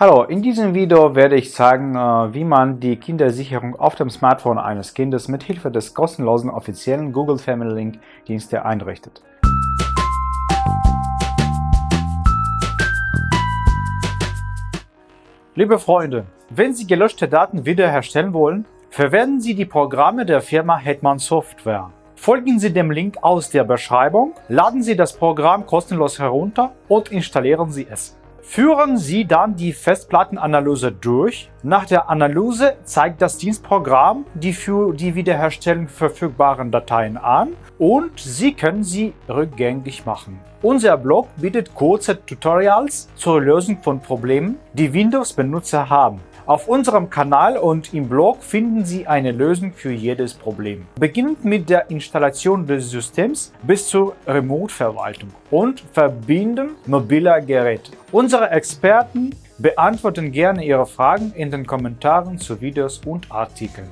Hallo, in diesem Video werde ich zeigen, äh, wie man die Kindersicherung auf dem Smartphone eines Kindes mit Hilfe des kostenlosen offiziellen Google Family Link Dienste einrichtet. Liebe Freunde, wenn Sie gelöschte Daten wiederherstellen wollen, verwenden Sie die Programme der Firma Hetman Software. Folgen Sie dem Link aus der Beschreibung, laden Sie das Programm kostenlos herunter und installieren Sie es. Führen Sie dann die Festplattenanalyse durch. Nach der Analyse zeigt das Dienstprogramm die für die Wiederherstellung verfügbaren Dateien an und Sie können sie rückgängig machen. Unser Blog bietet kurze Tutorials zur Lösung von Problemen, die Windows-Benutzer haben. Auf unserem Kanal und im Blog finden Sie eine Lösung für jedes Problem. Beginnend mit der Installation des Systems bis zur Remote-Verwaltung und Verbinden mobiler Geräte. Unsere Experten beantworten gerne Ihre Fragen in den Kommentaren zu Videos und Artikeln.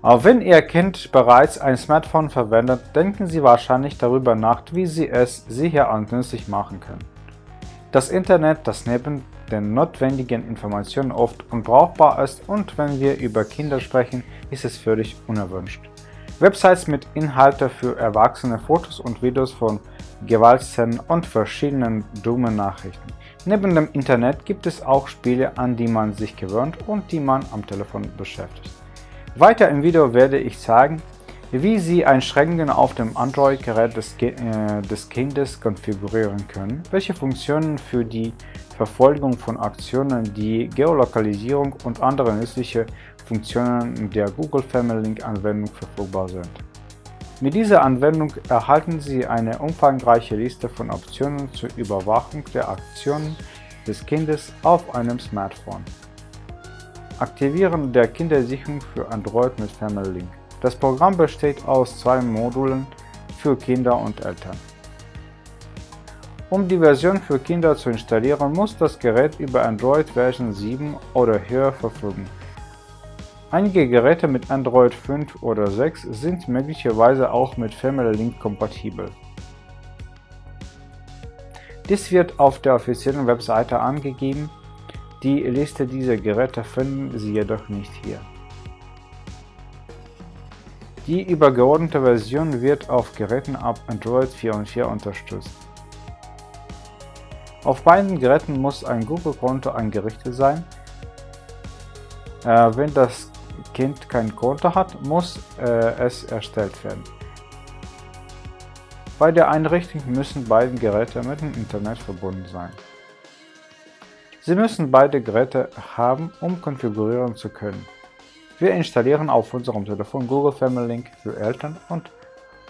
Auch wenn Ihr Kind bereits ein Smartphone verwendet, denken Sie wahrscheinlich darüber nach, wie Sie es sicher und nützlich machen können. Das Internet, das neben den notwendigen Informationen oft unbrauchbar ist und wenn wir über Kinder sprechen, ist es völlig unerwünscht. Websites mit Inhalten für Erwachsene, Fotos und Videos von Gewaltszenen und verschiedenen dummen Nachrichten. Neben dem Internet gibt es auch Spiele, an die man sich gewöhnt und die man am Telefon beschäftigt. Weiter im Video werde ich zeigen, wie Sie Einschränkungen auf dem Android-Gerät des, äh, des, Kindes konfigurieren können, welche Funktionen für die Verfolgung von Aktionen, die Geolokalisierung und andere nützliche Funktionen der Google Family Link Anwendung verfügbar sind. Mit dieser Anwendung erhalten Sie eine umfangreiche Liste von Optionen zur Überwachung der Aktionen des Kindes auf einem Smartphone. Aktivieren der Kindersicherung für Android mit Family Link. Das Programm besteht aus zwei Modulen für Kinder und Eltern. Um die Version für Kinder zu installieren, muss das Gerät über Android Version 7 oder höher verfügen. Einige Geräte mit Android 5 oder 6 sind möglicherweise auch mit Family Link kompatibel. Dies wird auf der offiziellen Webseite angegeben, die Liste dieser Geräte finden Sie jedoch nicht hier. Die übergeordnete Version wird auf Geräten ab Android 4 und 4 unterstützt. Auf beiden Geräten muss ein Google-Konto eingerichtet sein. Äh, wenn das Kind kein Konto hat, muss äh, es erstellt werden. Bei der Einrichtung müssen beide Geräte mit dem Internet verbunden sein. Sie müssen beide Geräte haben, um konfigurieren zu können. Wir installieren auf unserem Telefon Google Family Link für Eltern und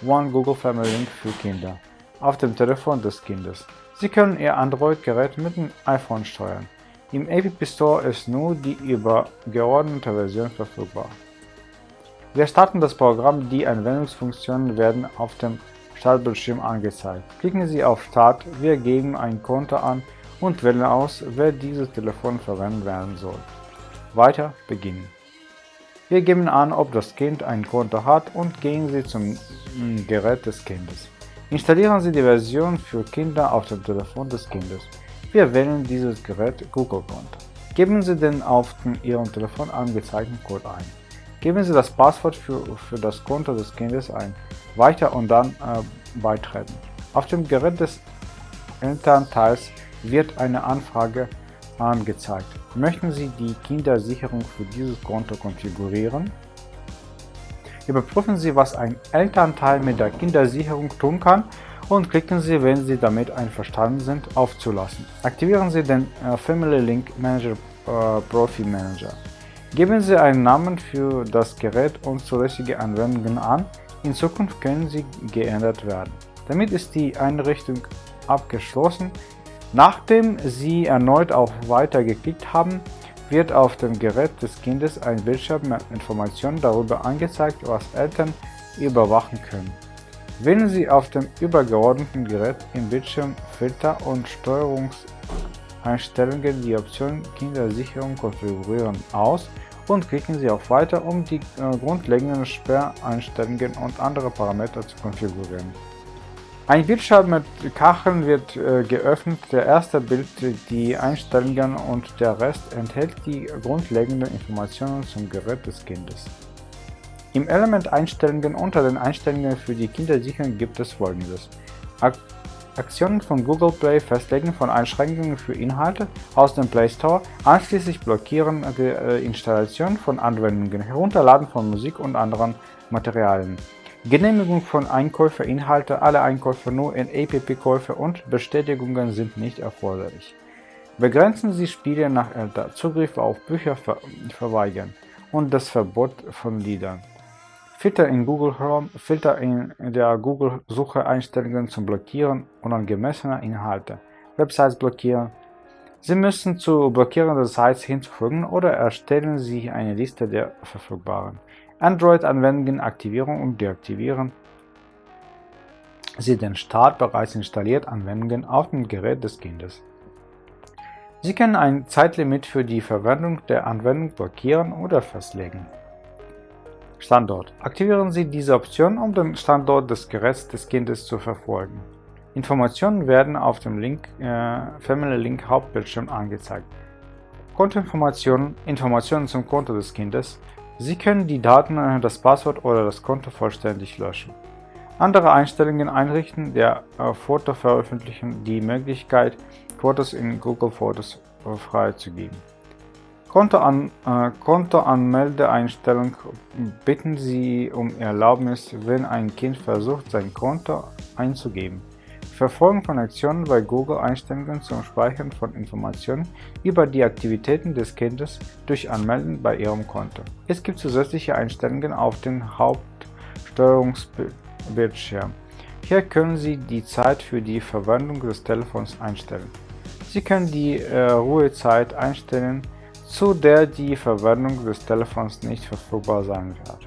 One Google Family Link für Kinder auf dem Telefon des Kindes. Sie können Ihr Android-Gerät mit dem iPhone steuern. Im App Store ist nur die übergeordnete Version verfügbar. Wir starten das Programm, die Anwendungsfunktionen werden auf dem Startbildschirm angezeigt. Klicken Sie auf Start, wir geben ein Konto an und wählen aus, wer dieses Telefon verwendet werden soll. Weiter beginnen. Wir geben an, ob das Kind ein Konto hat und gehen Sie zum Gerät des Kindes. Installieren Sie die Version für Kinder auf dem Telefon des Kindes. Wir wählen dieses Gerät Google Konto. Geben Sie den auf Ihrem Telefon angezeigten Code ein. Geben Sie das Passwort für, für das Konto des Kindes ein. Weiter und dann äh, beitreten. Auf dem Gerät des Elternteils wird eine Anfrage angezeigt. Möchten Sie die Kindersicherung für dieses Konto konfigurieren? Überprüfen Sie, was ein Elternteil mit der Kindersicherung tun kann und klicken Sie, wenn Sie damit einverstanden sind, auf Zulassen. Aktivieren Sie den äh, Family Link Manager äh, Profi Manager. Geben Sie einen Namen für das Gerät und zulässige Anwendungen an. In Zukunft können sie geändert werden. Damit ist die Einrichtung abgeschlossen. Nachdem Sie erneut auf Weiter geklickt haben, wird auf dem Gerät des Kindes ein Bildschirm mit Informationen darüber angezeigt, was Eltern überwachen können. Wählen Sie auf dem übergeordneten Gerät im Bildschirm Filter und Steuerungseinstellungen die Option Kindersicherung konfigurieren aus und klicken Sie auf Weiter, um die äh, grundlegenden Sperreinstellungen und andere Parameter zu konfigurieren. Ein Bildschirm mit Kacheln wird äh, geöffnet, der erste Bild die Einstellungen und der Rest enthält die grundlegenden Informationen zum Gerät des Kindes. Im Element Einstellungen unter den Einstellungen für die Kindersicherung gibt es folgendes. Ak Aktionen von Google Play festlegen von Einschränkungen für Inhalte aus dem Play Store, einschließlich Blockieren der äh, Installation von Anwendungen, Herunterladen von Musik und anderen Materialien. Genehmigung von Einkäuferinhalte, alle Einkäufe nur in App-Käufe und Bestätigungen sind nicht erforderlich. Begrenzen Sie Spiele nach Älter, Zugriff auf Bücher ver verweigern und das Verbot von Liedern. Filter in Google Chrome, Filter in der Google-Suche Einstellungen zum Blockieren unangemessener Inhalte, Websites blockieren. Sie müssen zu blockierenden Sites hinzufügen oder erstellen Sie eine Liste der verfügbaren. Android-Anwendungen aktivieren und deaktivieren Sie den Start bereits installiert Anwendungen auf dem Gerät des Kindes. Sie können ein Zeitlimit für die Verwendung der Anwendung blockieren oder festlegen. Standort. Aktivieren Sie diese Option, um den Standort des Geräts des Kindes zu verfolgen. Informationen werden auf dem Link, äh, Family Link Hauptbildschirm angezeigt. Kontoinformationen, Informationen zum Konto des Kindes, Sie können die Daten, das Passwort oder das Konto vollständig löschen. Andere Einstellungen einrichten, der äh, Foto veröffentlichen, die Möglichkeit, Fotos in Google Fotos äh, freizugeben. Kontoan, äh, Kontoanmeldeeinstellung bitten Sie um Erlaubnis, wenn ein Kind versucht, sein Konto einzugeben. Verfolgen von Aktionen bei Google Einstellungen zum Speichern von Informationen über die Aktivitäten des Kindes durch Anmelden bei Ihrem Konto. Es gibt zusätzliche Einstellungen auf dem Hauptsteuerungsbildschirm. Hier können Sie die Zeit für die Verwendung des Telefons einstellen. Sie können die äh, Ruhezeit einstellen, zu der die Verwendung des Telefons nicht verfügbar sein wird.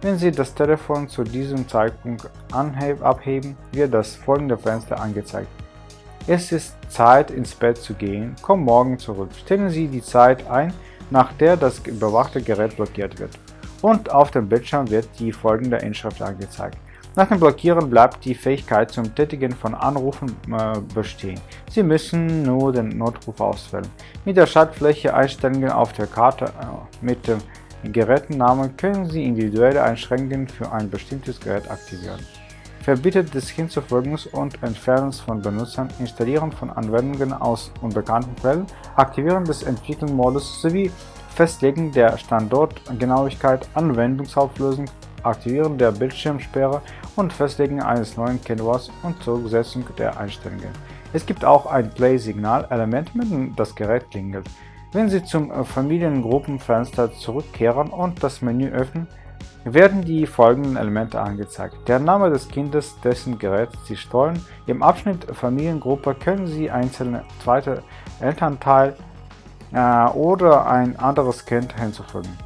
Wenn Sie das Telefon zu diesem Zeitpunkt abheben, wird das folgende Fenster angezeigt. Es ist Zeit ins Bett zu gehen, komm morgen zurück. Stellen Sie die Zeit ein, nach der das überwachte Gerät blockiert wird. Und auf dem Bildschirm wird die folgende Inschrift angezeigt. Nach dem Blockieren bleibt die Fähigkeit zum Tätigen von Anrufen äh, bestehen. Sie müssen nur den Notruf auswählen. Mit der Schaltfläche Einstellungen auf der Karte äh, mit dem Gerätennamen können Sie individuelle Einschränkungen für ein bestimmtes Gerät aktivieren. Verbietet des Hinzufügens und Entfernens von Benutzern, Installieren von Anwendungen aus unbekannten Quellen, Aktivieren des Entwicklungsmodus sowie Festlegen der Standortgenauigkeit, Anwendungsauflösung, Aktivieren der Bildschirmsperre und Festlegen eines neuen Kennworts und Zurücksetzung der Einstellungen. Es gibt auch ein Play-Signal-Element, mit dem das Gerät klingelt. Wenn Sie zum äh, Familiengruppenfenster zurückkehren und das Menü öffnen, werden die folgenden Elemente angezeigt. Der Name des Kindes, dessen Gerät Sie steuern. Im Abschnitt Familiengruppe können Sie einzelne zweite Elternteil äh, oder ein anderes Kind hinzufügen.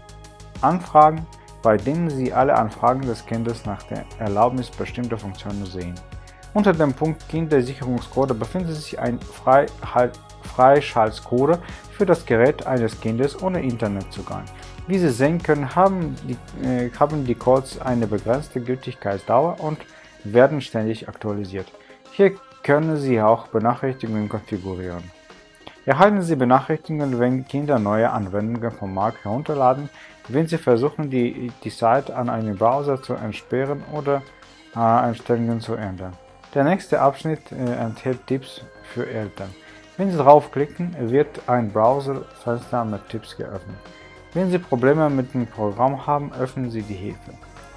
Anfragen, bei denen Sie alle Anfragen des Kindes nach der Erlaubnis bestimmter Funktionen sehen. Unter dem Punkt Kindersicherungscode befindet sich ein Freischaltcode für das Gerät eines Kindes ohne Internetzugang. Wie Sie sehen können, haben die, äh, haben die Codes eine begrenzte Gültigkeitsdauer und werden ständig aktualisiert. Hier können Sie auch Benachrichtigungen konfigurieren. Erhalten Sie Benachrichtigungen, wenn Kinder neue Anwendungen vom Markt herunterladen, wenn Sie versuchen, die, die Seite an einem Browser zu entsperren oder äh, Einstellungen zu ändern. Der nächste Abschnitt äh, enthält Tipps für Eltern. Wenn Sie draufklicken, wird ein Browserfenster mit Tipps geöffnet. Wenn Sie Probleme mit dem Programm haben, öffnen Sie die Hilfe.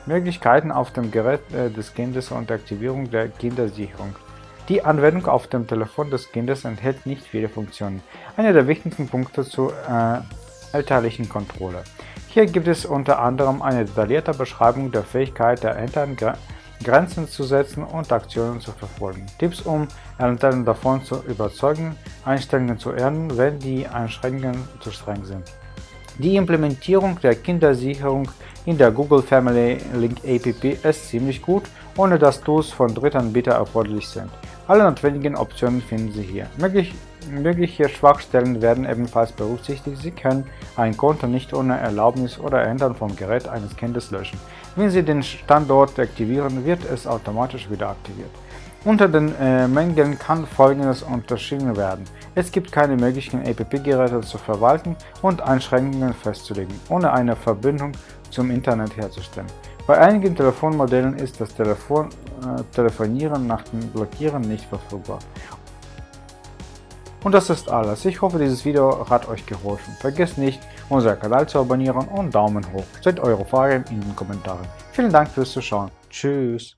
Möglichkeiten auf dem Gerät äh, des Kindes und Aktivierung der Kindersicherung. Die Anwendung auf dem Telefon des Kindes enthält nicht viele Funktionen. Einer der wichtigsten Punkte zur äh, elterlichen Kontrolle. Hier gibt es unter anderem eine detaillierte Beschreibung der Fähigkeit der Eltern, Grenzen zu setzen und Aktionen zu verfolgen. Tipps, um Eltern davon zu überzeugen, Einstellungen zu ändern, wenn die Einschränkungen zu streng sind. Die Implementierung der Kindersicherung in der Google Family Link App ist ziemlich gut, ohne dass Tools von Drittanbietern erforderlich sind. Alle notwendigen Optionen finden Sie hier. Möglich Mögliche Schwachstellen werden ebenfalls berücksichtigt. Sie können ein Konto nicht ohne Erlaubnis oder Ändern vom Gerät eines Kindes löschen. Wenn Sie den Standort aktivieren, wird es automatisch wieder aktiviert. Unter den äh, Mängeln kann folgendes unterschieden werden. Es gibt keine Möglichkeit, APP-Geräte zu verwalten und Einschränkungen festzulegen, ohne eine Verbindung zum Internet herzustellen. Bei einigen Telefonmodellen ist das Telefon, äh, Telefonieren nach dem Blockieren nicht verfügbar. Und das ist alles. Ich hoffe, dieses Video hat euch geholfen. Vergesst nicht, unseren Kanal zu abonnieren und Daumen hoch. Seid eure Fragen in den Kommentaren. Vielen Dank fürs Zuschauen. Tschüss.